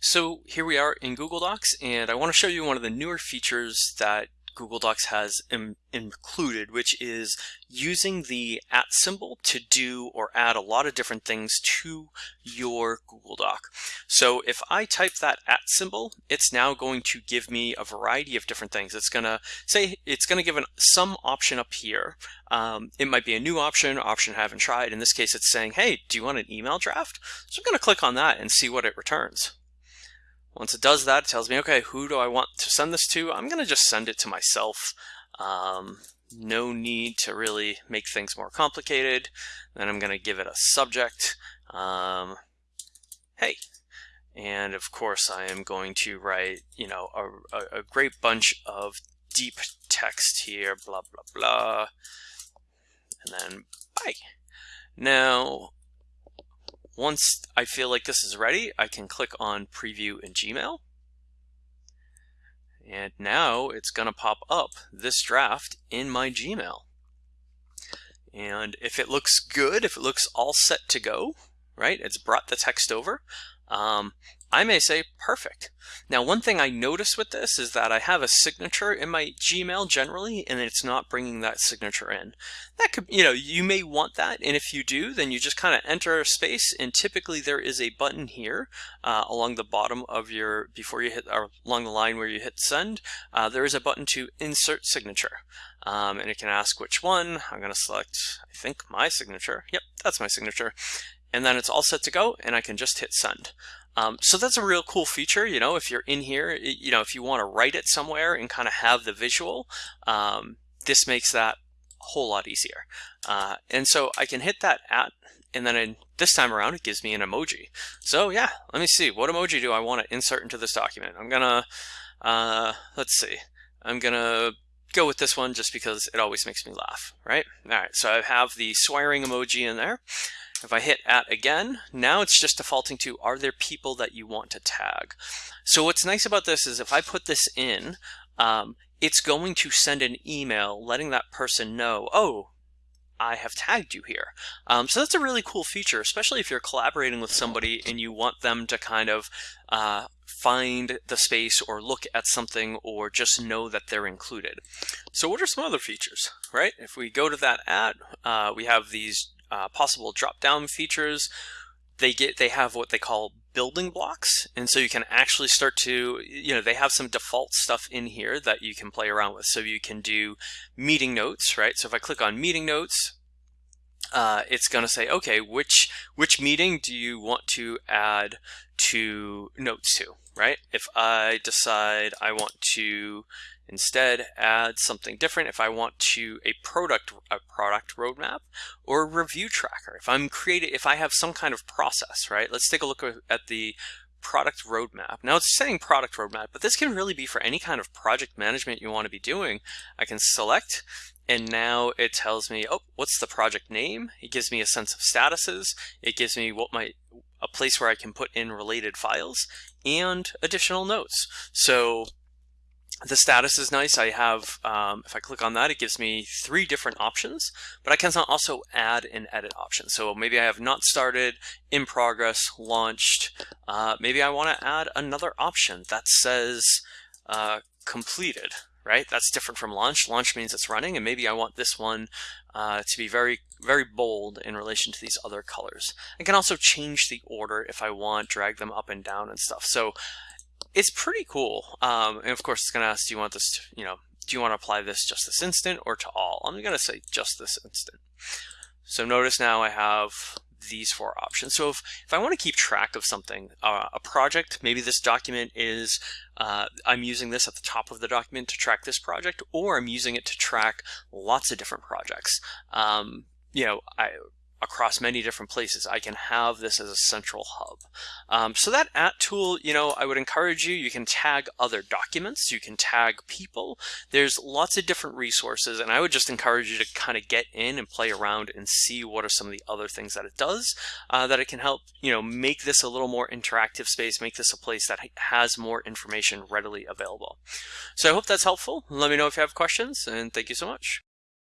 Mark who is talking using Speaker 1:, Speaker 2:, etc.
Speaker 1: So here we are in Google Docs and I want to show you one of the newer features that Google Docs has Im included, which is using the at symbol to do or add a lot of different things to your Google Doc. So if I type that at symbol, it's now going to give me a variety of different things. It's going to say, it's going to give an, some option up here. Um, it might be a new option, option I haven't tried. In this case, it's saying, hey, do you want an email draft? So I'm going to click on that and see what it returns. Once it does that, it tells me, okay, who do I want to send this to? I'm going to just send it to myself. Um, no need to really make things more complicated. Then I'm going to give it a subject. Um, hey. And of course, I am going to write, you know, a, a, a great bunch of deep text here, blah, blah, blah. And then bye. Now, once I feel like this is ready, I can click on Preview in Gmail. And now it's going to pop up this draft in my Gmail. And if it looks good, if it looks all set to go, right, it's brought the text over, um, I may say perfect. Now, one thing I notice with this is that I have a signature in my Gmail generally, and it's not bringing that signature in. That could, you know, you may want that, and if you do, then you just kind of enter a space, and typically there is a button here uh, along the bottom of your, before you hit, or along the line where you hit send, uh, there is a button to insert signature. Um, and it can ask which one. I'm going to select, I think, my signature. Yep, that's my signature and then it's all set to go and I can just hit send. Um, so that's a real cool feature, you know, if you're in here, you know, if you want to write it somewhere and kind of have the visual, um, this makes that a whole lot easier. Uh, and so I can hit that at, and then this time around it gives me an emoji. So yeah, let me see, what emoji do I want to insert into this document? I'm gonna, uh, let's see, I'm gonna go with this one just because it always makes me laugh, right? All right, so I have the swearing emoji in there. If I hit at again, now it's just defaulting to are there people that you want to tag? So what's nice about this is if I put this in, um, it's going to send an email letting that person know, oh, I have tagged you here. Um, so that's a really cool feature, especially if you're collaborating with somebody and you want them to kind of uh, find the space or look at something or just know that they're included. So what are some other features, right? If we go to that ad, uh, we have these uh, possible drop-down features. They get they have what they call building blocks, and so you can actually start to you know they have some default stuff in here that you can play around with. So you can do meeting notes, right? So if I click on meeting notes, uh, it's going to say, okay, which which meeting do you want to add to notes to, right? If I decide I want to Instead, add something different if I want to a product a product roadmap or a review tracker. If I'm creating, if I have some kind of process, right? Let's take a look at the product roadmap. Now it's saying product roadmap, but this can really be for any kind of project management you want to be doing. I can select and now it tells me, oh, what's the project name? It gives me a sense of statuses. It gives me what my a place where I can put in related files and additional notes. So the status is nice. I have, um, if I click on that, it gives me three different options, but I can also add an edit option. So maybe I have not started, in progress, launched. Uh, maybe I want to add another option that says uh, completed, right? That's different from launch. Launch means it's running, and maybe I want this one uh, to be very, very bold in relation to these other colors. I can also change the order if I want, drag them up and down and stuff. So it's pretty cool. Um, and of course, it's going to ask, do you want this, to, you know, do you want to apply this just this instant or to all? I'm going to say just this instant. So notice now I have these four options. So if, if I want to keep track of something, uh, a project, maybe this document is, uh, I'm using this at the top of the document to track this project, or I'm using it to track lots of different projects. Um, you know, I, across many different places. I can have this as a central hub. Um, so that at tool, you know, I would encourage you, you can tag other documents, you can tag people. There's lots of different resources and I would just encourage you to kind of get in and play around and see what are some of the other things that it does uh, that it can help, you know, make this a little more interactive space, make this a place that has more information readily available. So I hope that's helpful. Let me know if you have questions and thank you so much.